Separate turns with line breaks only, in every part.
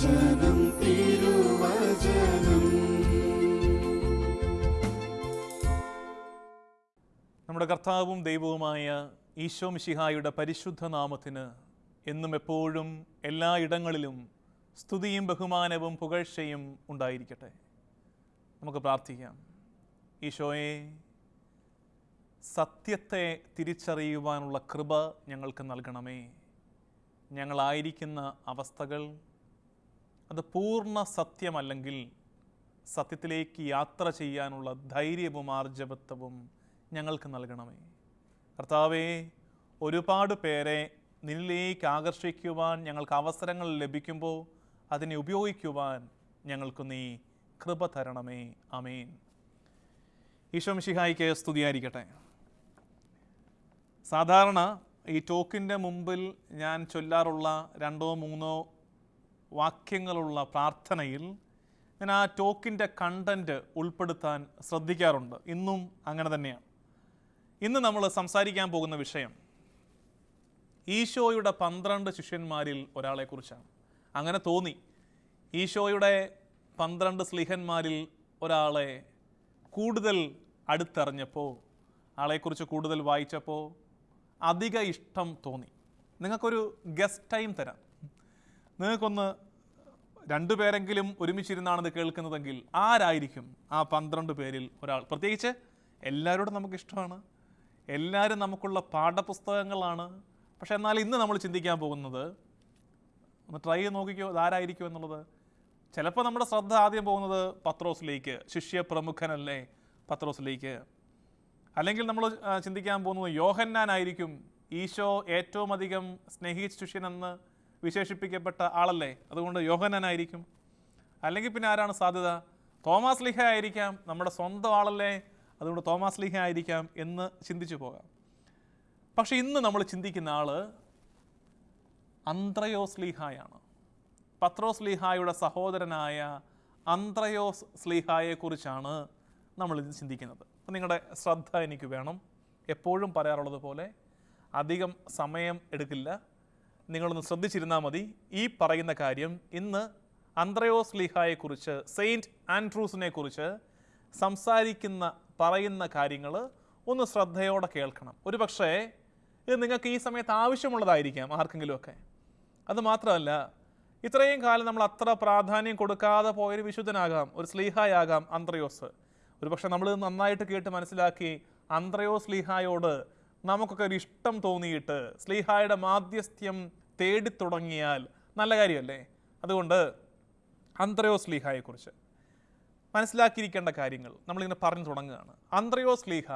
തിരുവചനം തിരുവചനം.
നമ്മുടെ കർത്താവും ദൈവവുമായ ഈശോ മിശിഹായുടെ പരിശുദ്ധ നാമത്തിന് എന്നും എപ്പോഴും എല്ലാ ഇടങ്ങളിലും സ്തുതിയും ബഹുമാനവും പുകഴ്ചയും ഉണ്ടായിരിക്കട്ടെ. നമുക്ക് പ്രാർത്ഥിക്കാം. ഈശോയെ സത്യത്തെ തിരിച്ചറിയുവാനുള്ള കൃപ ഞങ്ങൾക്ക് നൽകണമേ. ഞങ്ങളായിരിക്കുന്ന അവസ്ഥകൾ അത് പൂർണ സത്യമല്ലെങ്കിൽ സത്യത്തിലേക്ക് യാത്ര ചെയ്യാനുള്ള ധൈര്യവും ആർജവത്വവും ഞങ്ങൾക്ക് നൽകണമേ. കർത്താവേ ഒരുപാട് പേരെ നിന്നിലേക്ക് ആകർഷിക്കുവാൻ ഞങ്ങൾക്ക് അവസരങ്ങൾ ലഭിക്കുമ്പോൾ അതിനെ ഉപയോഗിക്കുവാൻ ഞങ്ങൾക്ക് നീ കൃപ തരണമേ. അമേൻ ഈശോ മിശിഹായിക്ക് സ്തുതിയായിരിക്കട്ടെ. സാധാരണ ഈ ടോക്കിന്റെ മുമ്പിൽ ഞാൻ ചൊല്ലാറുള്ള രണ്ടോ മൂന്നോ വാക്യങ്ങളുള്ള പ്രാർത്ഥനയിൽ ഞാൻ ആ ടോക്കിന്റെ കണ്ടന്റ് ഉൾപ്പെടുത്താൻ ശ്രദ്ധിക്കാറുണ്ട്. ഇന്നും അങ്ങനെ തന്നെയാണ്. ഇന്ന് നമ്മൾ സംസാരിക്കാൻ പോകുന്ന വിഷയം ഈശോയുടെ പന്ത്രണ്ട് ശിഷ്യന്മാരിൽ ഒരാളെക്കുറിച്ചാണ്. അങ്ങനെ തോന്നി. ഈശോയുടെ പന്ത്രണ്ട് സ്ലിഹന്മാരിൽ ഒരാളെ കൂടുതൽ അടുത്തറിഞ്ഞപ്പോൾ ആളെക്കുറിച്ച് കൂടുതൽ വായിച്ചപ്പോൾ അധിക ഇഷ്ടം തോന്നി. നിങ്ങൾക്കൊരു ഗസ്റ്റ് ടൈം തരാം. നിങ്ങൾക്കൊന്ന് രണ്ടുപേരെങ്കിലും ഒരുമിച്ചിരുന്നാണ് ഇത് കേൾക്കുന്നതെങ്കിൽ ആരായിരിക്കും ആ പന്ത്രണ്ട് പേരിൽ ഒരാൾ? പ്രത്യേകിച്ച് എല്ലാവരോടും നമുക്കിഷ്ടമാണ്. എല്ലാവരും നമുക്കുള്ള പാഠപുസ്തകങ്ങളാണ്. പക്ഷേ എന്നാൽ ഇന്ന് നമ്മൾ ചിന്തിക്കാൻ പോകുന്നത് ഒന്ന് ട്രൈ ചെയ്ത് നോക്കിക്കോ ഇതാരായിരിക്കും എന്നുള്ളത്. ചിലപ്പോൾ നമ്മുടെ ശ്രദ്ധ ആദ്യം പോകുന്നത് പത്രോസിലേക്ക് ശിഷ്യ പ്രമുഖനല്ലേ പത്രോസിലേക്ക്. അല്ലെങ്കിൽ നമ്മൾ ചിന്തിക്കാൻ പോകുന്നത് യോഹന്നാനായിരിക്കും ഈശോ ഏറ്റവും അധികം സ്നേഹിച്ച ശിഷ്യനെന്ന് വിശേഷിപ്പിക്കപ്പെട്ട ആളല്ലേ? അതുകൊണ്ട് യോഹനനായിരിക്കും അല്ലെങ്കിൽ പിന്നെ ആരാണ് സാധ്യത? തോമാസ് ലിഹ ആയിരിക്കാം നമ്മുടെ സ്വന്തം ആളല്ലേ? അതുകൊണ്ട് തോമാസ് ലിഹ ആയിരിക്കാം എന്ന് ചിന്തിച്ചു പോകാം. പക്ഷെ ഇന്ന് നമ്മൾ ചിന്തിക്കുന്ന ആൾ അന്ത്രയോസ് ലിഹായാണ്. പത്രോസ് ലിഹായുടെ സഹോദരനായ അന്ത്രയോസ് സ്ലിഹായെക്കുറിച്ചാണ് നമ്മൾ ഇത് ചിന്തിക്കുന്നത്. അപ്പം നിങ്ങളുടെ ശ്രദ്ധ എനിക്ക് വേണം. എപ്പോഴും പറയാറുള്ളത് പോലെ അധികം സമയം എടുക്കില്ല. നിങ്ങളൊന്ന് ശ്രദ്ധിച്ചിരുന്നാൽ മതി. ഈ പറയുന്ന കാര്യം ഇന്ന് അന്ത്രയോസ് ലീഹായെക്കുറിച്ച് സെയിന്റ് ആൻഡ്രൂസിനെ കുറിച്ച് സംസാരിക്കുന്ന പറയുന്ന കാര്യങ്ങൾ ഒന്ന് ശ്രദ്ധയോടെ കേൾക്കണം. ഒരു പക്ഷേ ഇത് നിങ്ങൾക്ക് ഈ സമയത്ത് ആവശ്യമുള്ളതായിരിക്കാം ആർക്കെങ്കിലുമൊക്കെ. അത് മാത്രമല്ല ഇത്രയും കാലം നമ്മൾ അത്ര പ്രാധാന്യം കൊടുക്കാതെ പോയൊരു വിശുദ്ധനാകാം ഒരു സ്ലീഹായാകാം അന്ത്രയോസ്. ഒരുപക്ഷെ നമ്മൾ നന്നായിട്ട് കേട്ട് മനസ്സിലാക്കി അന്ത്രയോസ് സ്ലീഹായോട് നമുക്കൊക്കെ ഒരു ഇഷ്ടം തോന്നിയിട്ട് സ്ലീഹായുടെ മാധ്യസ്ഥ്യം തേടി തുടങ്ങിയാൽ നല്ല കാര്യമല്ലേ? അതുകൊണ്ട് അന്ത്രയോസ് സ്ലീഹായെക്കുറിച്ച് മനസ്സിലാക്കിയിരിക്കേണ്ട കാര്യങ്ങൾ നമ്മളിങ്ങനെ പറഞ്ഞു തുടങ്ങുകയാണ്. അന്ത്രയോസ് സ്ലീഹ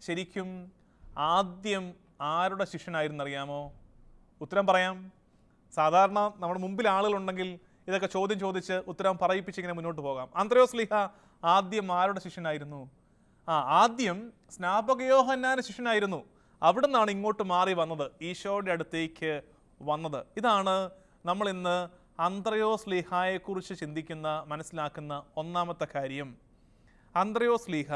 ശരിക്കും ആദ്യം ആരുടെ ശിഷ്യനായിരുന്നു അറിയാമോ? ഉത്തരം പറയാം. സാധാരണ നമ്മുടെ മുമ്പിൽ ആളുകളുണ്ടെങ്കിൽ ഇതൊക്കെ ചോദ്യം ചോദിച്ച് ഉത്തരം പറയിപ്പിച്ച് ഇങ്ങനെ മുന്നോട്ട് പോകാം. അന്ത്രയോസ് സ്ലീഹ ആദ്യം ആരുടെ ശിഷ്യനായിരുന്നു? ആ ആദ്യം സ്നാപകയോഹന്നാന ശിഷ്യനായിരുന്നു. അവിടെ നിന്നാണ് ഇങ്ങോട്ട് മാറി വന്നത് ഈശോയുടെ അടുത്തേക്ക് വന്നത്. ഇതാണ് നമ്മൾ ഇന്ന് അന്ത്രയോസ് ലീഹായെക്കുറിച്ച് ചിന്തിക്കുന്ന മനസ്സിലാക്കുന്ന ഒന്നാമത്തെ കാര്യം. അന്ത്രയോസ് ലീഹ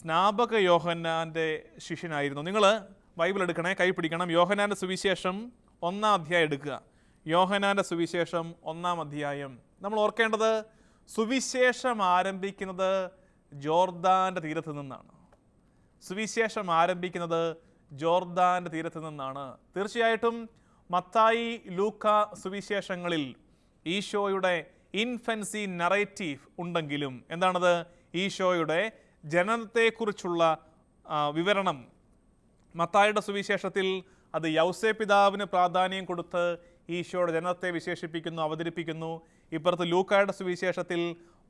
സ്നാപക യോഹന്നാന്റെ ശിഷ്യനായിരുന്നു. നിങ്ങൾ ബൈബിൾ എടുക്കണേ കൈ പിടിക്കണം. യോഹനാന്റെ സുവിശേഷം ഒന്നാം അധ്യായം എടുക്കുക. യോഹനാന്റെ സുവിശേഷം ഒന്നാം അധ്യായം. നമ്മൾ ഓർക്കേണ്ടത് സുവിശേഷം ആരംഭിക്കുന്നത് ജോർദാന്റെ തീരത്ത് നിന്നാണ്. സുവിശേഷം ആരംഭിക്കുന്നത് ജോർദാന്റെ തീരത്ത് നിന്നാണ്. തീർച്ചയായിട്ടും മത്തായി ലൂക്ക സുവിശേഷങ്ങളിൽ ഈശോയുടെ ഇൻഫൻസി നറേറ്റീവ് ഉണ്ടെങ്കിലും എന്താണത്? ഈശോയുടെ ജനനത്തെക്കുറിച്ചുള്ള വിവരണം. മത്തായുടെ സുവിശേഷത്തിൽ അത് യൗസേ പിതാവിന് പ്രാധാന്യം കൊടുത്ത് ഈശോയുടെ ജനനത്തെ വിശേഷിപ്പിക്കുന്നു അവതരിപ്പിക്കുന്നു. ഇപ്പുറത്ത് ലൂക്കായുടെ സുവിശേഷത്തിൽ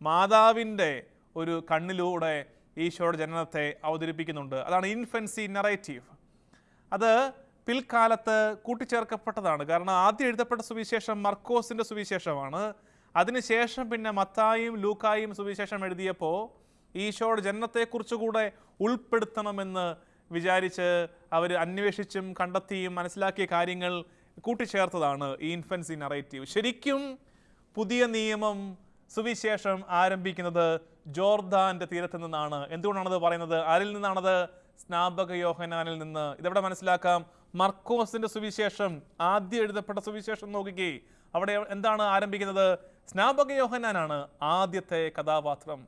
മാതാവിന്റെ ഒരു കണ്ണിലൂടെ ഈശോയുടെ ജനനത്തെ അവതരിപ്പിക്കുന്നുണ്ട്. അതാണ് ഇൻഫൻസി നറേറ്റീവ് അത് പിൽക്കാലത്ത് കൂട്ടിച്ചേർക്കപ്പെട്ടതാണ്. കാരണം ആദ്യം എഴുതപ്പെട്ട സുവിശേഷം മർക്കോസിന്റെ സുവിശേഷമാണ്. അതിനുശേഷം പിന്നെ മത്തായും ലൂക്കായും സുവിശേഷം എഴുതിയപ്പോൾ ഈശോയുടെ ജനനത്തെക്കുറിച്ച് കൂടെ ഉൾപ്പെടുത്തണമെന്ന് വിചാരിച്ച് അവർ അന്വേഷിച്ചും കണ്ടെത്തിയും മനസ്സിലാക്കിയ കാര്യങ്ങൾ കൂട്ടിച്ചേർത്തതാണ് ഈ ഇൻഫൻസി നറേറ്റീവ് ശരിക്കും പുതിയ നിയമം സുവിശേഷം ആരംഭിക്കുന്നത് ജോർദാന്റെ തീരത്ത് നിന്നാണ്. എന്തുകൊണ്ടാണത് പറയുന്നത്? ആരിൽ നിന്നാണത്? സ്നാപക യോഹനാനിൽ നിന്ന്. ഇതെവിടെ മനസ്സിലാക്കാം? മർക്കോസിന്റെ സുവിശേഷം. ആദ്യം എഴുതപ്പെട്ട സുവിശേഷം നോക്കിക്കേ. അവിടെ എന്താണ് ആരംഭിക്കുന്നത്? സ്നാപക യോഹനാനാണ് ആദ്യത്തെ കഥാപാത്രം.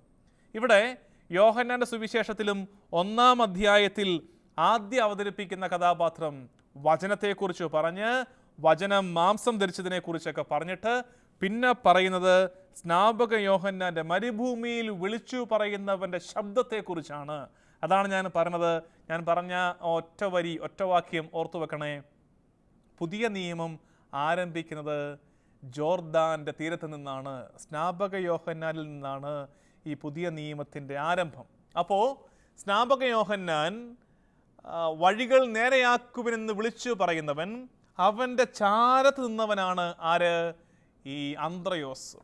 ഇവിടെ യോഹന്നാന്റെ സുവിശേഷത്തിലും ഒന്നാം അധ്യായത്തിൽ ആദ്യം അവതരിപ്പിക്കുന്ന കഥാപാത്രം വചനത്തെക്കുറിച്ച് പറഞ്ഞ് വചനം മാംസം ധരിച്ചതിനെ കുറിച്ചൊക്കെ പറഞ്ഞിട്ട് പിന്നെ പറയുന്നത് സ്നാപക യോഹന്നാന്റെ മരുഭൂമിയിൽ വിളിച്ചു പറയുന്നവന്റെ ശബ്ദത്തെക്കുറിച്ചാണ്. അതാണ് ഞാൻ പറഞ്ഞത്. ഞാൻ പറഞ്ഞ ഒറ്റ വരി ഒറ്റ വാക്യം ഓർത്തു വെക്കണേ. പുതിയ നിയമം ആരംഭിക്കുന്നത് ജോർദാന്റെ തീരത്ത് നിന്നാണ് സ്നാപക യോഹന്നാനിൽ നിന്നാണ് ഈ പുതിയ നിയമത്തിന്റെ ആരംഭം. അപ്പോൾ സ്നാപക യോഹന്നാൻ വഴികൾ നേരെയാക്കുവിനെന്ന് വിളിച്ചു പറയുന്നവൻ അവന്റെ ചാരത്ത് നിന്നവനാണ് ആര്? ഈ അന്ത്രയോസ്.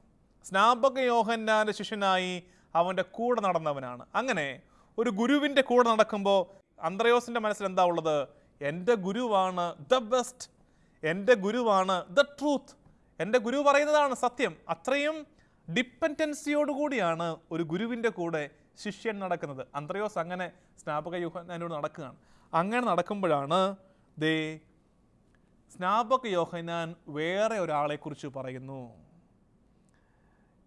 സ്നാപക യോഹന്നാന്റെ ശിഷ്യനായി അവന്റെ കൂടെ നടന്നവനാണ്. അങ്ങനെ ഒരു ഗുരുവിന്റെ കൂടെ നടക്കുമ്പോൾ അന്ത്രയോസിന്റെ മനസ്സിൽ എന്താ ഉള്ളത്? എന്റെ ഗുരുവാണ് ദ ബെസ്റ്റ് എന്റെ ഗുരുവാണ് ദ ട്രൂത്ത് എന്റെ ഗുരു പറയുന്നതാണ് സത്യം. അത്രയും ഡിപ്പെൻഡൻസിയോടുകൂടിയാണ് ഒരു ഗുരുവിന്റെ കൂടെ ശിഷ്യൻ നടക്കുന്നത്. അന്ത്രയോസ് അങ്ങനെ സ്നാപക യോഹന്നാനോട് നടക്കുകയാണ്. അങ്ങനെ നടക്കുമ്പോഴാണ് ദേ സ്നാപക യോഹനാൻ വേറെ ഒരാളെക്കുറിച്ച് പറയുന്നു.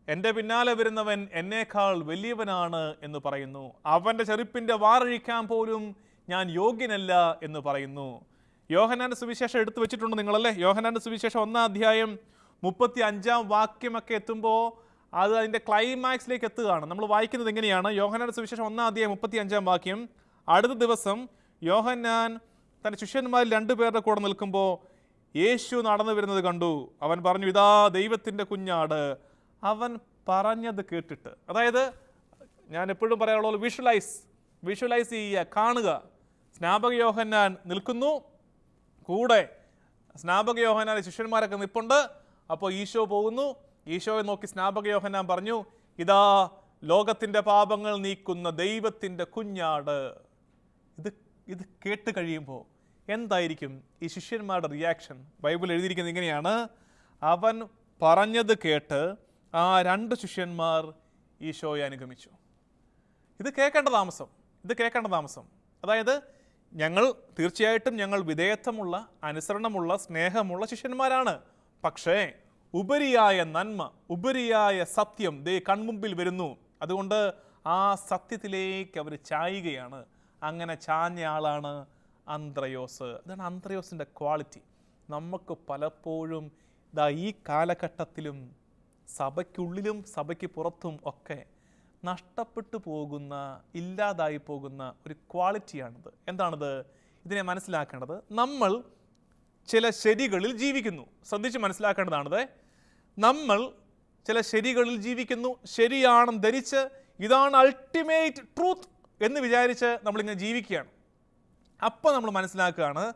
എന്റെ പിന്നാലെ വരുന്നവൻ എന്നേക്കാൾ വലിയവനാണ് എന്ന് പറയുന്നു. അവന്റെ ചെറുപ്പിന്റെ വാറഴിക്കാൻ പോലും ഞാൻ യോഗ്യനല്ല എന്ന് പറയുന്നു. യോഹനാന്റെ സുവിശേഷം എടുത്തു വെച്ചിട്ടുണ്ട് നിങ്ങളല്ലേ? യോഹനാന്റെ സുവിശേഷം ഒന്നാം അധ്യായം മുപ്പത്തി അഞ്ചാം വാക്യമൊക്കെ എത്തുമ്പോൾ അത് അതിന്റെ ക്ലൈമാക്സിലേക്ക് എത്തുകയാണ്. നമ്മൾ വായിക്കുന്നത് എങ്ങനെയാണ്? യോഹനാന്റെ സുവിശേഷം ഒന്നാം അധ്യായം മുപ്പത്തി അഞ്ചാം വാക്യം. അടുത്ത ദിവസം യോഹന്നാൻ തന്റെ ശിഷ്യന്മാരിൽ രണ്ടുപേരുടെ കൂടെ നിൽക്കുമ്പോൾ യേശു നടന്നു വരുന്നത് കണ്ടു. അവൻ പറഞ്ഞു ഇതാ ദൈവത്തിന്റെ കുഞ്ഞാട്. അവൻ പറഞ്ഞത് കേട്ടിട്ട് അതായത് ഞാൻ എപ്പോഴും പറയാനുള്ള വിഷ്വലൈസ് വിഷ്വലൈസ് ചെയ്യുക കാണുക. സ്നാപക യോഹന്നാൻ നിൽക്കുന്നു. കൂടെ സ്നാപക യോഹന്നാൻ ശിഷ്യന്മാരൊക്കെ നിൽപ്പുണ്ട് അപ്പോൾ ഈശോ പോകുന്നു. ഈശോയെ നോക്കി സ്നാപക യോഹന്നാൻ പറഞ്ഞു ഇതാ ലോകത്തിന്റെ പാപങ്ങൾ നീക്കുന്ന ദൈവത്തിന്റെ കുഞ്ഞാട്. ഇത് ഇത് കേട്ട് കഴിയുമ്പോൾ എന്തായിരിക്കും ഈ ശിഷ്യന്മാരുടെ റിയാക്ഷൻ ബൈബിൾ എഴുതിയിരിക്കുന്നത് ഇങ്ങനെയാണ്. അവൻ പറഞ്ഞത് കേട്ട് ആ രണ്ട് ശിഷ്യന്മാർ ഈശോയെ അനുഗമിച്ചു. ഇത് കേൾക്കേണ്ട താമസം. ഇത് കേൾക്കേണ്ട താമസം. അതായത് ഞങ്ങൾ തീർച്ചയായിട്ടും ഞങ്ങൾ വിധേയത്വമുള്ള അനുസരണമുള്ള സ്നേഹമുള്ള ശിഷ്യന്മാരാണ്. പക്ഷേ ഉപരിയായ നന്മ ഉപരിയായ സത്യം ദേ കൺമുമ്പിൽ വരുന്നു. അതുകൊണ്ട് ആ സത്യത്തിലേക്ക് അവർ ചായുകയാണ്. അങ്ങനെ ചാഞ്ഞ ആളാണ് അന്ത്രയോസ്. ഇതാണ് അന്ത്രയോസിന്റെ ക്വാളിറ്റി. നമുക്ക് പലപ്പോഴും ഇതാ ഈ കാലഘട്ടത്തിലും സഭയ്ക്കുള്ളിലും സഭയ്ക്ക് പുറത്തും ഒക്കെ നഷ്ടപ്പെട്ടു പോകുന്ന ഇല്ലാതായി പോകുന്ന ഒരു ക്വാളിറ്റിയാണിത്. എന്താണിത്? ഇതിനെ മനസ്സിലാക്കേണ്ടത് നമ്മൾ ചില ശരികളിൽ ജീവിക്കുന്നു. ശ്രദ്ധിച്ച് മനസ്സിലാക്കേണ്ടതാണിത്. നമ്മൾ ചില ശരികളിൽ ജീവിക്കുന്നു ശരിയാണെന്ന് ധരിച്ച് ഇതാണ് അൾട്ടിമേറ്റ് ട്രൂത്ത് എന്ന് വിചാരിച്ച് നമ്മളിങ്ങനെ ജീവിക്കുകയാണ്. അപ്പോൾ നമ്മൾ മനസ്സിലാക്കുകയാണ്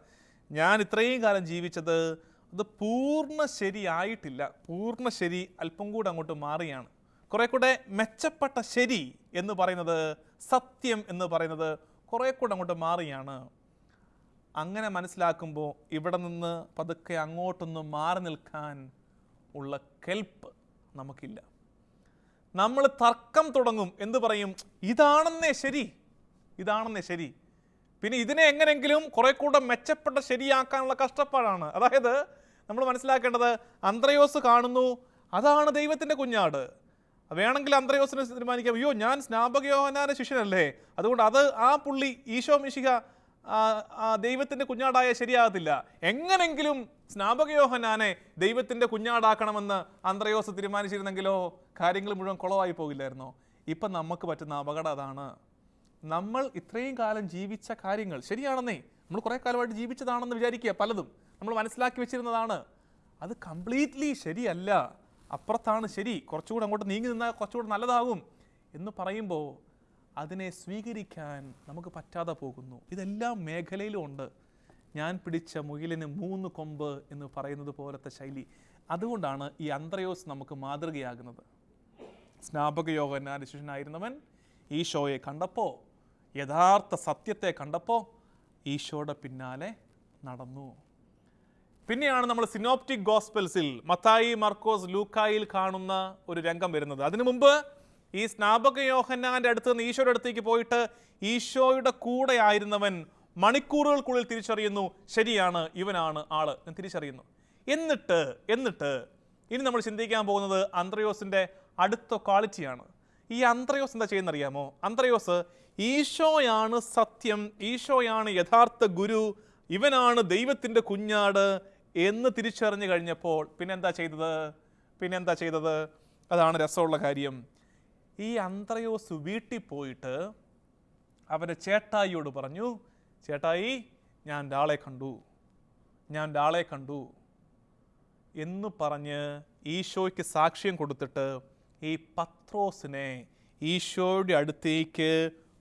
ഞാൻ ഇത്രയും കാലം ജീവിച്ചത് അത് പൂർണ ശരിയായിട്ടില്ല. പൂർണ ശരി അല്പം കൂടെ അങ്ങോട്ട് മാറിയാണ്. കുറേ കൂടെ മെച്ചപ്പെട്ട ശരി എന്ന് പറയുന്നത് സത്യം എന്ന് പറയുന്നത് കുറേ കൂടെ അങ്ങോട്ട് മാറിയാണ്. അങ്ങനെ മനസ്സിലാക്കുമ്പോൾ ഇവിടെ നിന്ന് പതുക്കെ അങ്ങോട്ടൊന്ന് മാറി നിൽക്കാൻ ഉള്ള കെൽപ്പ് നമുക്കില്ല. നമ്മൾ തർക്കം തുടങ്ങും. എന്ന് പറയും? ഇതാണെന്നേ ശരി. ഇതാണെന്നേ ശരി. പിന്നെ ഇതിനെ എങ്ങനെങ്കിലും കുറെ കൂടെ മെച്ചപ്പെട്ട ശരിയാക്കാനുള്ള കഷ്ടപ്പാടാണ്. അതായത് നമ്മൾ മനസ്സിലാക്കേണ്ടത് അന്ത്രയോസ് കാണുന്നു അതാണ് ദൈവത്തിന്റെ കുഞ്ഞാട്. വേണമെങ്കിൽ അന്ത്രയോസിനെ തീരുമാനിക്കാം. അയ്യോ ഞാൻ സ്നാപകയോഹനാന ശിഷ്യനല്ലേ? അതുകൊണ്ട് അത് ആ പുള്ളി ഈശോ മിശിക ദൈവത്തിന്റെ കുഞ്ഞാടായ ശരിയാകത്തില്ല. എങ്ങനെങ്കിലും സ്നാപകയോഹനാനെ ദൈവത്തിന്റെ കുഞ്ഞാടാക്കണമെന്ന് അന്ത്രയോസ് തീരുമാനിച്ചിരുന്നെങ്കിലോ കാര്യങ്ങൾ മുഴുവൻ കുളമായി പോകില്ലായിരുന്നോ? ഇപ്പം നമുക്ക് പറ്റുന്ന അപകടം അതാണ്. നമ്മൾ ഇത്രയും കാലം ജീവിച്ച കാര്യങ്ങൾ ശരിയാണെന്നേ. നമ്മൾ കുറേ കാലമായിട്ട് ജീവിച്ചതാണെന്ന് വിചാരിക്കുക പലതും. നമ്മൾ മനസ്സിലാക്കി വെച്ചിരുന്നതാണ്. അത് കംപ്ലീറ്റ്ലി ശരിയല്ല. അപ്പുറത്താണ് ശരി. കുറച്ചുകൂടെ അങ്ങോട്ട് നീങ്ങി നിന്നാൽ കുറച്ചുകൂടെ നല്ലതാകും എന്ന് പറയുമ്പോൾ അതിനെ സ്വീകരിക്കാൻ നമുക്ക് പറ്റാതെ പോകുന്നു. ഇതെല്ലാം മേഖലയിലും ഉണ്ട്. ഞാൻ പിടിച്ച മുയിലിന് മൂന്ന് കൊമ്പ് എന്ന് പറയുന്നത് പോലത്തെ ശൈലി. അതുകൊണ്ടാണ് ഈ അന്ത്രയോസ് നമുക്ക് മാതൃകയാകുന്നത്. സ്നാപക യോഗനാന്റെ ശിഷ്യനായിരുന്നവൻ ഷോയെ കണ്ടപ്പോൾ യഥാർത്ഥ സത്യത്തെ കണ്ടപ്പോൾ ഈശോയുടെ പിന്നാലെ നടന്നു. പിന്നെയാണ് നമ്മൾ സിനോപ്റ്റിക് ഗോസ്പെൽസിൽ മത്തായി മർക്കോസ് ലൂക്കായിൽ കാണുന്ന ഒരു രംഗം വരുന്നത്. അതിനു മുമ്പ് ഈ സ്നാപക യോഹന്നാന്റെ അടുത്ത് നിന്ന് ഈശോയുടെ അടുത്തേക്ക് പോയിട്ട് ഈശോയുടെ കൂടെ ആയിരുന്നവൻ മണിക്കൂറുകൾക്കുള്ളിൽ തിരിച്ചറിയുന്നു ശരിയാണ് ഇവനാണ് ആൾ എന്ന് തിരിച്ചറിയുന്നു. എന്നിട്ട് എന്നിട്ട് ഇനി നമ്മൾ ചിന്തിക്കാൻ പോകുന്നത് അന്ത്രയോസിന്റെ അടുത്ത ക്വാളിറ്റിയാണ്. ഈ അന്ത്രയോസ് എന്താ ചെയ്യുന്നറിയാമോ? അന്ത്രയോസ് ഈശോയാണ് സത്യം ഈശോയാണ് യഥാർത്ഥ ഗുരു ഇവനാണ് ദൈവത്തിന്റെ കുഞ്ഞാട് എന്ന് തിരിച്ചറിഞ്ഞു കഴിഞ്ഞപ്പോൾ പിന്നെന്താ ചെയ്തത്? പിന്നെന്താ ചെയ്തത്? അതാണ് രസമുള്ള കാര്യം. ഈ അന്ത്രയോസ് വീട്ടിൽ പോയിട്ട് അവന്റെ ചേട്ടായിയോട് പറഞ്ഞു ചേട്ടായി ഞാൻ ഒരാളെ കണ്ടു ഞാൻ ഒരാളെ കണ്ടു എന്ന് പറഞ്ഞ് ഈശോയ്ക്ക് സാക്ഷ്യം കൊടുത്തിട്ട് ഈ പത്രോസിനെ ഈശോയുടെ അടുത്തേക്ക്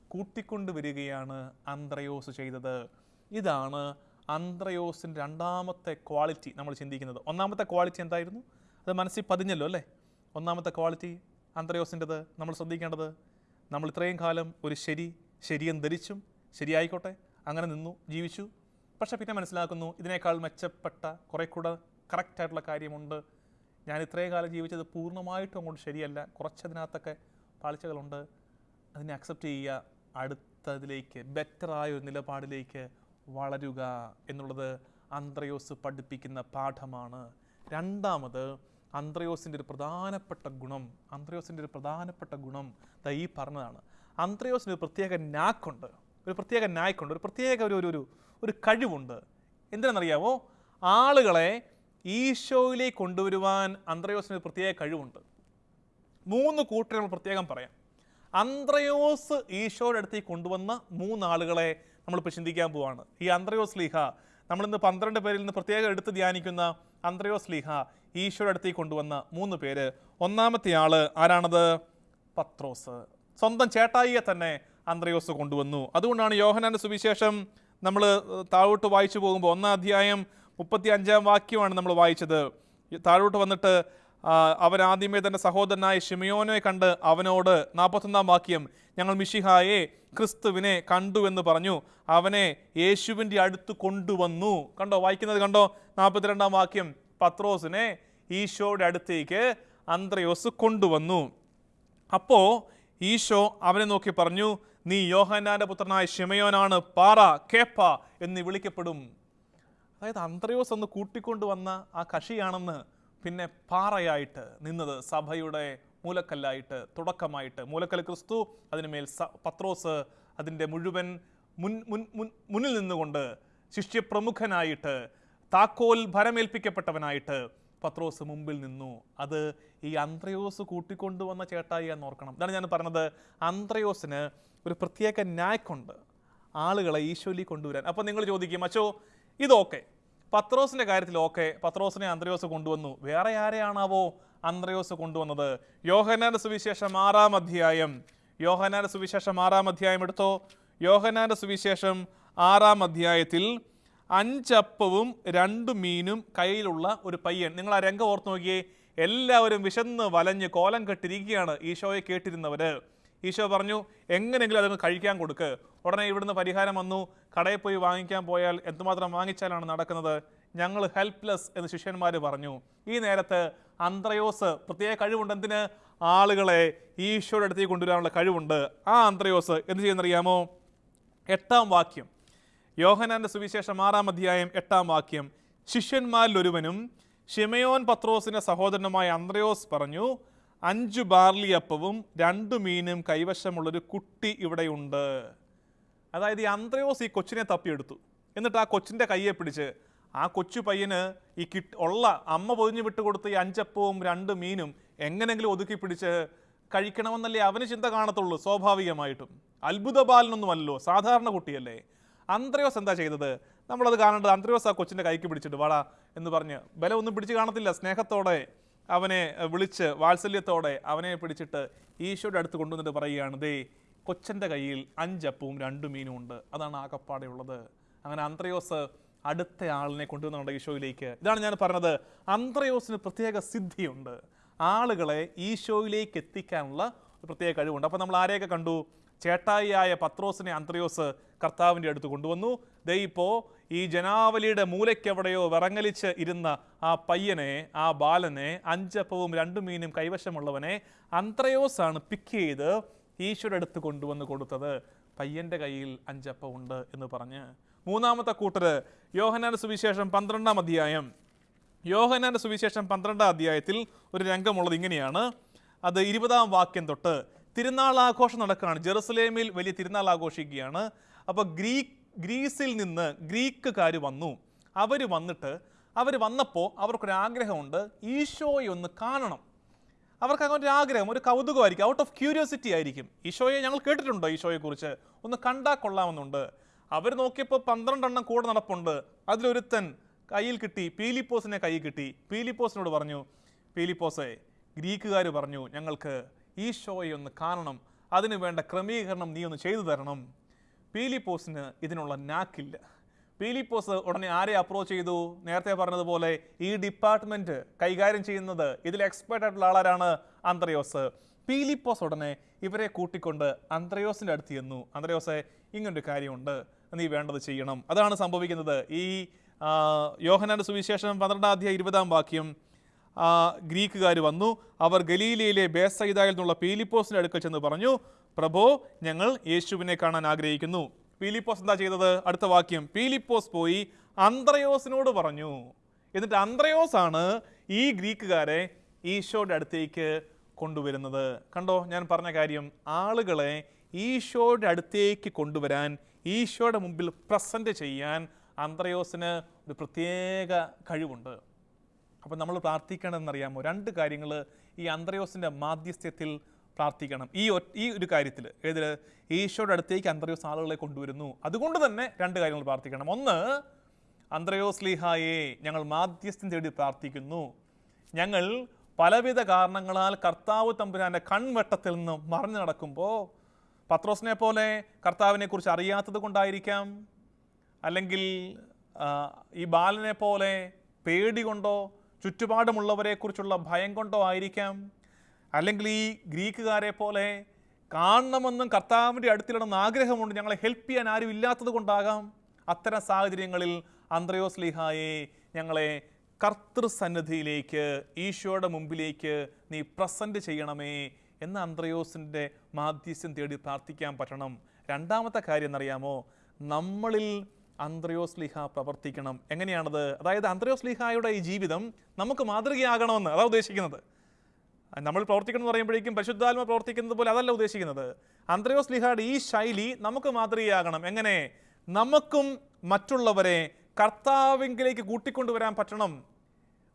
കൂട്ടിക്കൊണ്ടുവരികയാണ് അന്ത്രയോസ് ചെയ്തത്. ഇതാണ് അന്ത്രയോസിന്റെ രണ്ടാമത്തെ ക്വാളിറ്റി നമ്മൾ ചിന്തിക്കുന്നത്. ഒന്നാമത്തെ ക്വാളിറ്റി എന്തായിരുന്നു? അത് മനസ്സിൽ പതിഞ്ഞല്ലോ അല്ലേ? ഒന്നാമത്തെ ക്വാളിറ്റി അന്ത്രയോസിന്റെത് നമ്മൾ ശ്രദ്ധിക്കേണ്ടത് നമ്മൾ ഇത്രയും കാലം ഒരു ശരി ശരിയെന്ന് ധരിച്ചും ശരിയായിക്കോട്ടെ അങ്ങനെ നിന്നു ജീവിച്ചു. പക്ഷേ പിന്നെ മനസ്സിലാക്കുന്നു ഇതിനേക്കാൾ മെച്ചപ്പെട്ട കുറേ കൂടെ കറക്റ്റായിട്ടുള്ള കാര്യമുണ്ട്. ഞാൻ ഇത്രയും കാലം ജീവിച്ചത് പൂർണമായിട്ടും അങ്ങോട്ട് ശരിയല്ല. കുറച്ചതിനകത്തൊക്കെ പാളിച്ചകളുണ്ട്. അതിനെ അക്സെപ്റ്റ് ചെയ്യുക. അടുത്തതിലേക്ക് ബെറ്ററായ ഒരു നിലപാടിലേക്ക് വളരുക എന്നുള്ളത് അന്ത്രയോസ് പഠിപ്പിക്കുന്ന പാഠമാണ്. രണ്ടാമത് അന്ത്രയോസിന്റെ ഒരു പ്രധാനപ്പെട്ട ഗുണം അന്ത്രയോസിന്റെ ഒരു പ്രധാനപ്പെട്ട ഗുണം ദാ ഈ പറഞ്ഞതാണ്. അന്ത്രയോസിന് ഒരു പ്രത്യേക നാക്കുണ്ട് ഒരു പ്രത്യേക നായ്ക്കുണ്ട് ഒരു പ്രത്യേക ഒരു ഒരു ഒരു കഴിവുണ്ട്. എന്തിനാണെന്നറിയാമോ ആളുകളെ ഈശോയിലേക്ക് കൊണ്ടുവരുവാൻ അന്ത്രയോസിന് ഒരു പ്രത്യേക കഴിവുണ്ട്. മൂന്ന് കൂട്ടരെ നമ്മൾ പ്രത്യേകം പറയാം. അന്ത്രയോസ് ഈശോയുടെ അടുത്തേക്ക് കൊണ്ടുവന്ന മൂന്നാളുകളെ നമ്മളിപ്പോൾ ചിന്തിക്കാൻ പോവാണ്. ഈ അന്ത്രയോസ് ലീഹ നമ്മളിന്ന് പന്ത്രണ്ട് പേരിൽ നിന്ന് പ്രത്യേകം എടുത്ത് ധ്യാനിക്കുന്ന അന്ത്രയോസ് ലീഹ ഈശോയുടെ അടുത്തേക്ക് കൊണ്ടുവന്ന മൂന്ന് പേര്. ഒന്നാമത്തെ ആൾ ആരാണത്? പത്രോസ്. സ്വന്തം ചേട്ടായിയെ തന്നെ അന്ത്രയോസ് കൊണ്ടുവന്നു. അതുകൊണ്ടാണ് യോഹനാന്റെ സുവിശേഷം നമ്മൾ താഴോട്ട് വായിച്ചു പോകുമ്പോൾ ഒന്നാം അധ്യായം മുപ്പത്തി അഞ്ചാം വാക്യമാണ് നമ്മൾ വായിച്ചത്. താഴോട്ട് വന്നിട്ട് അവൻ ആദ്യമേ തന്റെ സഹോദരനായ ഷിമിയോനെ കണ്ട് അവനോട് നാൽപ്പത്തൊന്നാം വാക്യം ഞങ്ങൾ മിഷിഹായെ ക്രിസ്തുവിനെ കണ്ടു എന്ന് പറഞ്ഞു. അവനെ യേശുവിന്റെ അടുത്ത് കൊണ്ടുവന്നു. കണ്ടോ വായിക്കുന്നത് കണ്ടോ? നാൽപ്പത്തിരണ്ടാം വാക്യം പത്രോസിനെ ഈശോയുടെ അടുത്തേക്ക് അന്ത്രയോസ് കൊണ്ടുവന്നു. അപ്പോൾ ഈശോ അവനെ നോക്കി പറഞ്ഞു നീ യോഹന്നാന്റെ പുത്രനായ ഷിമയോനാണ് പാറ കേപ്പ എന്ന് വിളിക്കപ്പെടും. അതായത് അന്ത്രയോസ് ഒന്ന് കൂട്ടിക്കൊണ്ടുവന്ന ആ കഷിയാണെന്ന് പിന്നെ പാറയായിട്ട് നിന്നത് സഭയുടെ മൂലക്കല്ലായിട്ട് തുടക്കമായിട്ട്. മൂലക്കൽ ക്രിസ്തു അതിനുമേൽ പത്രോസ് അതിന്റെ മുഴുവൻ മുൻ മുൻ മുൻ മുന്നിൽ നിന്നുകൊണ്ട് ശിഷ്യപ്രമുഖനായിട്ട് താക്കോൽ ഭരമേൽപ്പിക്കപ്പെട്ടവനായിട്ട് പത്രോസ് മുമ്പിൽ നിന്നു. അത് ഈ അന്ത്രയോസ് കൂട്ടിക്കൊണ്ടുവന്ന ചേട്ടായി എന്ന് ഓർക്കണം. ഇതാണ് ഞാൻ പറഞ്ഞത്. അന്ത്രയോസിന് ഒരു പ്രത്യേക നായ്ക്കുണ്ട് ആളുകളെ ഈശോലി കൊണ്ടുവരാൻ. അപ്പോൾ നിങ്ങൾ ചോദിക്കും അച്ചോ ഇതൊക്കെ പത്രോസിന്റെ കാര്യത്തിൽ ഓക്കെ പത്രോസിനെ അന്ത്രയോസ് കൊണ്ടുവന്നു. വേറെ ആരെയാണാവോ അന്ത്രയോസ് കൊണ്ടുവന്നത്? യോഹനാന്റെ സുവിശേഷം ആറാം അധ്യായം. യോഹനാന്റെ സുവിശേഷം ആറാം അധ്യായം എടുത്തോ? യോഹനാന്റെ സുവിശേഷം ആറാം അധ്യായത്തിൽ അഞ്ചപ്പവും രണ്ട് മീനും കയ്യിലുള്ള ഒരു പയ്യൻ. നിങ്ങൾ ആ രംഗം ഓർത്ത് നോക്കിയേ എല്ലാവരും വിശന്ന് വലഞ്ഞ് കോലം കെട്ടിരിക്കുകയാണ് ഈശോയെ കേട്ടിരുന്നവര്. ഈശോ പറഞ്ഞു എങ്ങനെയെങ്കിലും അതങ്ങ് കഴിക്കാൻ കൊടുക്ക്. ഉടനെ ഇവിടുന്ന് പരിഹാരം വന്നു. കടയിൽ പോയി വാങ്ങിക്കാൻ പോയാൽ എന്തുമാത്രം വാങ്ങിച്ചാലാണ് നടക്കുന്നത്? ഞങ്ങൾ ഹെൽപ്ലെസ് എന്ന് ശിഷ്യന്മാർ പറഞ്ഞു. ഈ നേരത്ത് അന്ത്രയോസ് പ്രത്യേക കഴിവുണ്ട് എന്തിന്? ആളുകളെ ഈശോയുടെ അടുത്തേക്ക് കൊണ്ടുവരാനുള്ള കഴിവുണ്ട്. ആ അന്ത്രയോസ് എന്ത് ചെയ്യുന്നറിയാമോ? എട്ടാം വാക്യം. യോഹനാന്റെ സുവിശേഷം ആറാം അധ്യായം എട്ടാം വാക്യം. ശിഷ്യന്മാരിൽ ഒരുവനും ഷിമയോൻ പത്രോസിന്റെ സഹോദരനുമായ അന്ത്രയോസ് പറഞ്ഞു അഞ്ചു ബാർലി അപ്പവും രണ്ട് മീനും കൈവശമുള്ളൊരു കുട്ടി ഇവിടെയുണ്ട്. അതായത് ഈ അന്ത്രയോസ് ഈ കൊച്ചിനെ തപ്പിയെടുത്തു. എന്നിട്ട് ആ കൊച്ചിന്റെ കയ്യെ പിടിച്ച് ആ കൊച്ചു പയ്യന് ഈ കിട്ട് ഉള്ള അമ്മ പൊതിഞ്ഞു വിട്ടുകൊടുത്ത ഈ അഞ്ചപ്പവും രണ്ട് മീനും എങ്ങനെങ്കിലും ഒതുക്കി പിടിച്ച് കഴിക്കണമെന്നല്ലേ അവന് ചിന്ത കാണത്തുള്ളൂ സ്വാഭാവികമായിട്ടും. അത്ഭുത ബാലനൊന്നുമല്ലോ സാധാരണ കുട്ടിയല്ലേ. അന്ത്രയോസ് എന്താ ചെയ്തത്? നമ്മളത് കാണേണ്ടത് അന്ത്രയോസ് ആ കൊച്ചിന്റെ കൈക്ക് പിടിച്ചിട്ട് വാടാ എന്ന് പറഞ്ഞ് ബലം ഒന്നും പിടിച്ച് കാണത്തില്ല സ്നേഹത്തോടെ. അവനെ വിളിച്ച് വാത്സല്യത്തോടെ അവനെ പിടിച്ചിട്ട് ഈശോയുടെ അടുത്ത് കൊണ്ടുവന്നിട്ട് പറയുകയാണ് ദേ കൊച്ചന്റെ കയ്യിൽ അഞ്ചപ്പവും രണ്ട് മീനും ഉണ്ട്. അതാണ് ആകപ്പാടെ ഉള്ളത്. അങ്ങനെ അന്ത്രയോസ് അടുത്ത ആളിനെ കൊണ്ടുവന്നുണ്ട് ഈശോയിലേക്ക് ഇതാണ് ഞാൻ പറഞ്ഞത് അന്ത്രയോസിന് പ്രത്യേക സിദ്ധിയുണ്ട്. ആളുകളെ ഈശോയിലേക്ക് എത്തിക്കാനുള്ള ഒരു പ്രത്യേക കഴിവുണ്ട്. അപ്പോൾ നമ്മൾ ആരെയൊക്കെ കണ്ടു? ചേട്ടായിയായ പത്രോസിനെ അന്ത്രയോസ് കർത്താവിന്റെ അടുത്ത് കൊണ്ടുവന്നു. ദേ ഇപ്പോൾ ഈ ജനാവലിയുടെ മൂലയ്ക്കെവിടെയോ വിറങ്ങലിച്ച് ഇരുന്ന ആ പയ്യനെ ആ ബാലനെ അഞ്ചപ്പവും രണ്ടു മീനും കൈവശമുള്ളവനെ അന്ത്രയോസാണ് പിക്ക് ചെയ്ത് ഈശ്വരടുത്ത് കൊണ്ടുവന്ന് കൊടുത്തത്. പയ്യന്റെ കയ്യിൽ അഞ്ചപ്പമുണ്ട് എന്ന് പറഞ്ഞ്. മൂന്നാമത്തെ കൂട്ടര് യോഹനാന്റെ സുവിശേഷം പന്ത്രണ്ടാം അധ്യായം. യോഹനാന്റെ സുവിശേഷം പന്ത്രണ്ടാം അധ്യായത്തിൽ ഒരു രംഗമുള്ളത് ഇങ്ങനെയാണ്. അത് ഇരുപതാം വാക്യം തൊട്ട് തിരുനാൾ ആഘോഷം നടക്കുകയാണ്. ജെറുസലേമിൽ വലിയ തിരുനാൾ ആഘോഷിക്കുകയാണ്. അപ്പോൾ ഗ്രീക്ക് ഗ്രീസിൽ നിന്ന് ഗ്രീക്കുകാർ വന്നു. അവർ വന്നിട്ട് അവർ വന്നപ്പോൾ അവർക്കൊരാഗ്രഹമുണ്ട് ഈശോയെ ഒന്ന് കാണണം. അവർക്ക് അങ്ങനെ ഒരു ആഗ്രഹം ഒരു കൗതുകമായിരിക്കും ഔട്ട് ഓഫ് ക്യൂരിയോസിറ്റി ആയിരിക്കും. ഈശോയെ ഞങ്ങൾ കേട്ടിട്ടുണ്ടോ ഈശോയെക്കുറിച്ച്? ഒന്ന് കണ്ടാൽ കൊള്ളാമെന്നുണ്ട്. അവർ നോക്കിയപ്പോൾ പന്ത്രണ്ടെണ്ണം കൂടെ നടപ്പുണ്ട്. അതിലൊരുത്തൻ കയ്യിൽ കിട്ടി പീലിപ്പോസിനെ കയ്യിൽ കിട്ടി. പീലിപ്പോസിനോട് പറഞ്ഞു പീലിപ്പോസെ ഗ്രീക്കുകാർ പറഞ്ഞു ഞങ്ങൾക്ക് ഈശോയെ ഒന്ന് കാണണം. അതിന് വേണ്ട ക്രമീകരണം നീ ഒന്ന് ചെയ്തു തരണം. പീലിപ്പോസിന് ഇതിനുള്ള നാക്കില്ല. പീലിപ്പോസ് ഉടനെ ആരെ അപ്രോച്ച് ചെയ്തു? നേരത്തെ പറഞ്ഞതുപോലെ ഈ ഡിപ്പാർട്ട്മെന്റ് കൈകാര്യം ചെയ്യുന്നത് ഇതിൽ എക്സ്പേർട്ട് ആയിട്ടുള്ള ആളാരാണ് അന്ത്രയോസ്. പീലിപ്പോസ് ഉടനെ ഇവരെ കൂട്ടിക്കൊണ്ട് അന്ത്രയോസിന്റെ അടുത്ത് ചെന്നു. അന്ത്രയോസെ ഇങ്ങനൊരു കാര്യമുണ്ട്. നീ വേണ്ടത് ചെയ്യണം. അതാണ് സംഭവിക്കുന്നത്. ഈ യോഹനാന്റെ സുവിശേഷം പന്ത്രണ്ടാം അധ്യായം ഇരുപതാം വാക്യം ഗ്രീക്കുകാർ വന്നു. അവർ ഗലീലയിലെ ബേസൈദായിൽ നിന്നുള്ള പീലിപ്പോസിന്റെ അടുക്കൽ ചെന്ന് പറഞ്ഞു പ്രഭോ ഞങ്ങൾ യേശുവിനെ കാണാൻ ആഗ്രഹിക്കുന്നു. പീലിപ്പോസ് എന്താ ചെയ്തത്? അടുത്ത വാക്യം പീലിപ്പോസ് പോയി അന്ത്രയോസിനോട് പറഞ്ഞു. എന്നിട്ട് അന്ത്രയോസ് ആണ് ഈ ഗ്രീക്കുകാരെ ഈശോയുടെ അടുത്തേക്ക് കൊണ്ടുവരുന്നത്. കണ്ടോ ഞാൻ പറഞ്ഞ കാര്യം ആളുകളെ ഈശോയുടെ അടുത്തേക്ക് കൊണ്ടുവരാൻ ഈശോയുടെ മുമ്പിൽ പ്രസന്റ് ചെയ്യാൻ അന്ത്രയോസിന് ഒരു പ്രത്യേക കഴിവുണ്ട്. അപ്പം നമ്മൾ പ്രാർത്ഥിക്കണമെന്നറിയാമോ? രണ്ട് കാര്യങ്ങൾ ഈ അന്ത്രയോസിന്റെ മാധ്യസ്ഥ്യത്തിൽ പ്രാർത്ഥിക്കണം. ഈ ഈ ഒരു കാര്യത്തിൽ ഏതിൽ? ഈശോയുടെ അടുത്തേക്ക് അന്ത്രയോസ് ആളുകളെ കൊണ്ടുവരുന്നു. അതുകൊണ്ട് തന്നെ രണ്ട് കാര്യങ്ങൾ പ്രാർത്ഥിക്കണം. ഒന്ന് അന്ത്രയോസ് ലീഹായെ ഞങ്ങൾ മാധ്യസ്ഥം തേടി പ്രാർത്ഥിക്കുന്നു. ഞങ്ങൾ പലവിധ കാരണങ്ങളാൽ കർത്താവ് തമ്പുരാന്റെ കൺവെട്ടത്തിൽ നിന്ന് മറഞ്ഞു നടക്കുമ്പോൾ പത്രോസിനെ പോലെ കർത്താവിനെ കുറിച്ച് അറിയാത്തത് കൊണ്ടായിരിക്കാം? അല്ലെങ്കിൽ ഈ ബാലനെ പോലെ പേടി കൊണ്ടോ ചുറ്റുപാടുമുള്ളവരെ കുറിച്ചുള്ള ഭയം കൊണ്ടോ ആയിരിക്കാം. അല്ലെങ്കിൽ ഈ ഗ്രീക്കുകാരെ പോലെ കാണണമെന്നും കർത്താവിന്റെ അടുത്തിലിടുന്ന ആഗ്രഹമുണ്ട് ഞങ്ങളെ ഹെൽപ്പ് ചെയ്യാൻ ആരും ഇല്ലാത്തത് കൊണ്ടാകാം. അത്തരം സാഹചര്യങ്ങളിൽ അന്ത്രയോസ് ലിഹായെ ഞങ്ങളെ കർത്തൃസന്നിധിയിലേക്ക് ഈശോയുടെ മുമ്പിലേക്ക് നീ പ്രസന്റ് ചെയ്യണമേ എന്ന് അന്ത്രയോസിന്റെ മാധ്യസ്ഥ്യം തേടി പ്രാർത്ഥിക്കാൻ പറ്റണം. രണ്ടാമത്തെ കാര്യം എന്നറിയാമോ? നമ്മളിൽ അന്ത്രയോസ് ലിഹ പ്രവർത്തിക്കണം. എങ്ങനെയാണത്? അതായത് അന്ത്രയോസ് ലിഹായുടെ ഈ ജീവിതം നമുക്ക് മാതൃകയാകണമെന്ന് അതാ ഉദ്ദേശിക്കുന്നത്. നമ്മൾ പ്രവർത്തിക്കണം എന്ന് പറയുമ്പോഴേക്കും പരിശുദ്ധാത്മ പ്രവർത്തിക്കുന്നത് പോലെ അതല്ല ഉദ്ദേശിക്കുന്നത്. അന്ത്രയോസ് ലിഹായുടെ ഈ ശൈലി നമുക്ക് മാതൃകയാകണം. എങ്ങനെ? നമുക്കും മറ്റുള്ളവരെ കർത്താവിങ്കിലേക്ക് കൂട്ടിക്കൊണ്ടുവരാൻ പറ്റണം.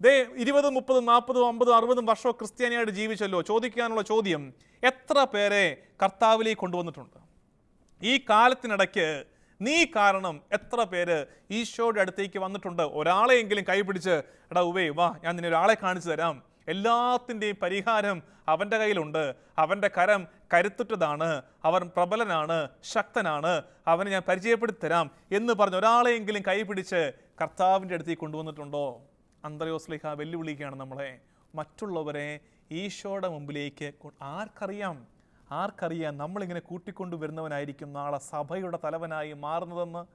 ദേ ഇരുപതും മുപ്പതും നാൽപ്പതും അമ്പതും അറുപതും വർഷവും ക്രിസ്ത്യാനിയായിട്ട് ജീവിച്ചല്ലോ. ചോദിക്കാനുള്ള ചോദ്യം എത്ര പേരെ കർത്താവിലേക്ക് കൊണ്ടുവന്നിട്ടുണ്ട്? ഈ കാലത്തിനിടയ്ക്ക് നീ കാരണം എത്ര പേര് ഈശോയുടെ അടുത്തേക്ക് വന്നിട്ടുണ്ട്? ഒരാളെയെങ്കിലും കൈപിടിച്ച് എടാ ഉവേ വാ ഞാൻ നിന്നെ ഒരാളെ കാണിച്ചു തരാം. എല്ലാത്തിന്റെയും പരിഹാരം അവന്റെ കയ്യിലുണ്ട്. അവന്റെ കരം കരുത്തുറ്റതാണ്. അവൻ പ്രബലനാണ് ശക്തനാണ്. അവനെ ഞാൻ പരിചയപ്പെടുത്തി തരാം എന്ന് പറഞ്ഞ് ഒരാളെയെങ്കിലും കൈപിടിച്ച് കർത്താവിന്റെ അടുത്തേക്ക് കൊണ്ടുവന്നിട്ടുണ്ടോ? അന്തരോസ്ലിഹ വെല്ലുവിളിക്കുകയാണ് നമ്മളെ. മറ്റുള്ളവരെ ഈശോയുടെ മുമ്പിലേക്ക് ആർക്കറിയാം? ആർക്കറിയാം നമ്മളിങ്ങനെ കൂട്ടിക്കൊണ്ടു വരുന്നവനായിരിക്കും നാളെ സഭയുടെ തലവനായി മാറുന്നതെന്ന്?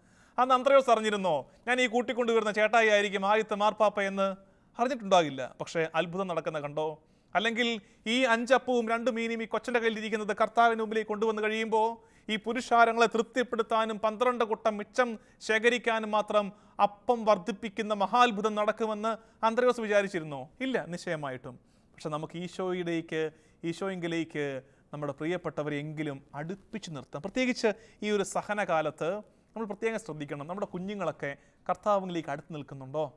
അന്ന് അന്ത്രയോസ് അറിഞ്ഞിരുന്നോ? ഞാൻ ഈ കൂട്ടിക്കൊണ്ടു വരുന്ന ചേട്ടായി ആയിരിക്കും ആദ്യത്തെ മാർപ്പാപ്പ എന്ന്? അറിഞ്ഞിട്ടുണ്ടാകില്ല. പക്ഷേ അത്ഭുതം നടക്കുന്ന കണ്ടോ? അല്ലെങ്കിൽ ഈ അഞ്ചപ്പവും രണ്ട് മീനും ഈ കൊച്ചന്റെ കയ്യിലിരിക്കുന്നത് കർത്താവിന് മുമ്പിലേക്ക് കൊണ്ടുവന്ന് കഴിയുമ്പോൾ ഈ പുരുഷാരങ്ങളെ തൃപ്തിപ്പെടുത്താനും പന്ത്രണ്ട് കുട്ടം മിച്ചം ശേഖരിക്കാനും മാത്രം അപ്പം വർദ്ധിപ്പിക്കുന്ന മഹാത്ഭുതം നടക്കുമെന്ന് അന്ത്രയോസ് വിചാരിച്ചിരുന്നോ? ഇല്ല നിശ്ചയമായിട്ടും. പക്ഷെ നമുക്ക് ഈശോയിലേക്ക് ഈശോയെങ്കിലേക്ക് നമ്മുടെ പ്രിയപ്പെട്ടവരെങ്കിലും അടുപ്പിച്ച് നിർത്താം. പ്രത്യേകിച്ച് ഈ ഒരു സഹനകാലത്ത് നമ്മൾ പ്രത്യേകം ശ്രദ്ധിക്കണം. നമ്മുടെ കുഞ്ഞുങ്ങളൊക്കെ കർത്താവിലേക്ക് അടുത്ത് നിൽക്കുന്നുണ്ടോ?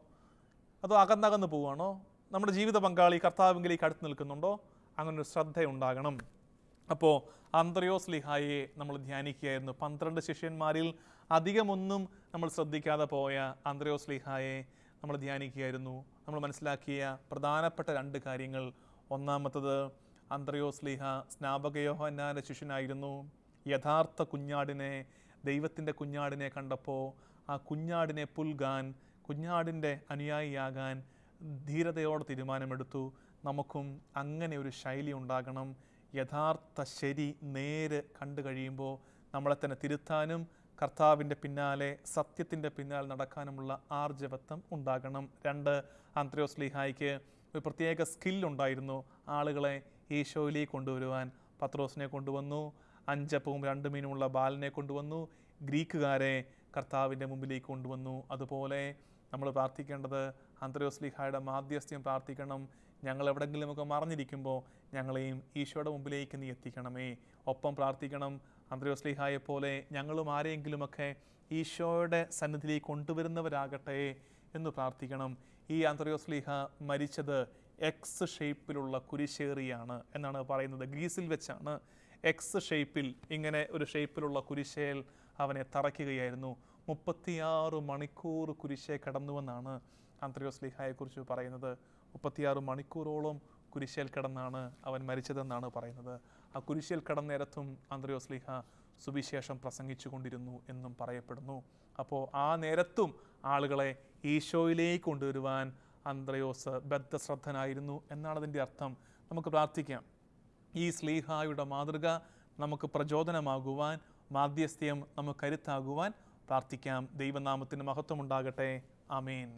അതോ അകന്നകന്ന് പോവുകയാണോ? നമ്മുടെ ജീവിത പങ്കാളി കർത്താവിംഗിലേക്ക് അടുത്ത് നിൽക്കുന്നുണ്ടോ? അങ്ങനൊരു ശ്രദ്ധയുണ്ടാകണം. അപ്പോൾ അന്ത്രയോസ് ലിഹായെ നമ്മൾ ധ്യാനിക്കുകയായിരുന്നു. പന്ത്രണ്ട് ശിഷ്യന്മാരിൽ അധികമൊന്നും നമ്മൾ ശ്രദ്ധിക്കാതെ പോയ അന്ത്രയോസ് ലിഹായെ നമ്മൾ ധ്യാനിക്കുകയായിരുന്നു. നമ്മൾ മനസ്സിലാക്കിയ പ്രധാനപ്പെട്ട രണ്ട് കാര്യങ്ങൾ. ഒന്നാമത്തത് അന്ത്രയോസ് ലിഹ സ്നാപകയോഹന്നാന്റെ ശിഷ്യനായിരുന്നു. യഥാർത്ഥ കുഞ്ഞാടിനെ ദൈവത്തിന്റെ കുഞ്ഞാടിനെ കണ്ടപ്പോൾ ആ കുഞ്ഞാടിനെ പുൽകാൻ കുഞ്ഞാടിന്റെ അനുയായിയാകാൻ ധീരതയോടെ തീരുമാനമെടുത്തു. നമുക്കും അങ്ങനെ ഒരു ശൈലി ഉണ്ടാകണം. യഥാർത്ഥ ശരി നേര് കണ്ടു കഴിയുമ്പോൾ നമ്മളെ തന്നെ തിരുത്താനും കർത്താവിന്റെ പിന്നാലെ സത്യത്തിന്റെ പിന്നാലെ നടക്കാനുമുള്ള ആർജവത്വം ഉണ്ടാകണം. രണ്ട് ആന്ത്രയോസ് ലീഹായ്ക്ക് ഒരു പ്രത്യേക സ്കില്ലുണ്ടായിരുന്നു ആളുകളെ ഈശോയിലേക്ക് കൊണ്ടുവരുവാൻ പത്രോസിനെ കൊണ്ടുവന്നു. അഞ്ചപ്പവും രണ്ട് മീനുമുള്ള ബാലനെ കൊണ്ടുവന്നു. ഗ്രീക്കുകാരെ കർത്താവിന്റെ മുമ്പിലേക്ക് കൊണ്ടുവന്നു. അതുപോലെ നമ്മൾ പ്രാർത്ഥിക്കേണ്ടത് അന്തരോസ്ലിഹായുടെ മാധ്യസ്ഥ്യം പ്രാർത്ഥിക്കണം. ഞങ്ങൾ എവിടെങ്കിലുമൊക്കെ മറിഞ്ഞിരിക്കുമ്പോൾ ഞങ്ങളെയും ഈശോയുടെ മുമ്പിലേക്ക് നീ എത്തിക്കണമേ. ഒപ്പം പ്രാർത്ഥിക്കണം. അന്തരോസ്ലിഹായെ പോലെ ഞങ്ങളും ആരെയെങ്കിലുമൊക്കെ ഈശോയുടെ സന്നിധിയിലേക്ക് കൊണ്ടുവരുന്നവരാകട്ടെ എന്ന് പ്രാർത്ഥിക്കണം. ഈ അന്തരോസ്ലിഹ മരിച്ചത് എക്സ് ഷേപ്പിലുള്ള കുരിശേറിയാണ് എന്നാണ് പറയുന്നത്. ഗ്രീസിൽ വെച്ചാണ് എക്സ് ഷേപ്പിൽ ഇങ്ങനെ ഒരു ഷേപ്പിലുള്ള കുരിശേൽ അവനെ തറയ്ക്കുകയായിരുന്നു. മുപ്പത്തിയാറ് മണിക്കൂർ കുരിശെ കടന്നുവെന്നാണ് അന്ത്രയോസ്ലിഹായെക്കുറിച്ച് പറയുന്നത്. മുപ്പത്തിയാറ് മണിക്കൂറോളം കുരിശേൽ കിടന്നാണ് അവൻ മരിച്ചതെന്നാണ് പറയുന്നത്. ആ കുരിശേൽ കിടന്നേരത്തും അന്ത്രയോസ്ലിഹ സുവിശേഷം പ്രസംഗിച്ചു കൊണ്ടിരുന്നു എന്നും പറയപ്പെടുന്നു. അപ്പോൾ ആ നേരത്തും ആളുകളെ ഈശോയിലേക്ക് കൊണ്ടുവരുവാൻ അന്ത്രയോസ് ബദ്ധശ്രദ്ധനായിരുന്നു എന്നാണ് അതിന്റെ അർത്ഥം. നമുക്ക് പ്രാർത്ഥിക്കാം. ഈ സ്ലീഹായുടെ മാതൃക നമുക്ക് പ്രചോദനമാകുവാൻ മാധ്യസ്ഥ്യം നമുക്ക് കരുത്താകുവാൻ പ്രാർത്ഥിക്കാം. ദൈവനാമത്തിന് മഹത്വമുണ്ടാകട്ടെ. ആമേൻ.